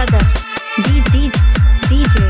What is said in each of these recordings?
Sadar D D DJ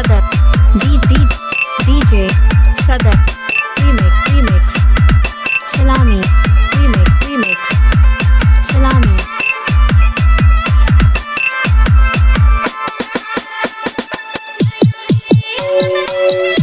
Southern D D DJ Southern Remix Remix Salami Remix Remix Salami Thank you.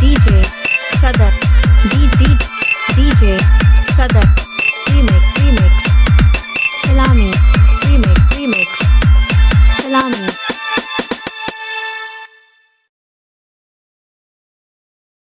DJ Sadar DJ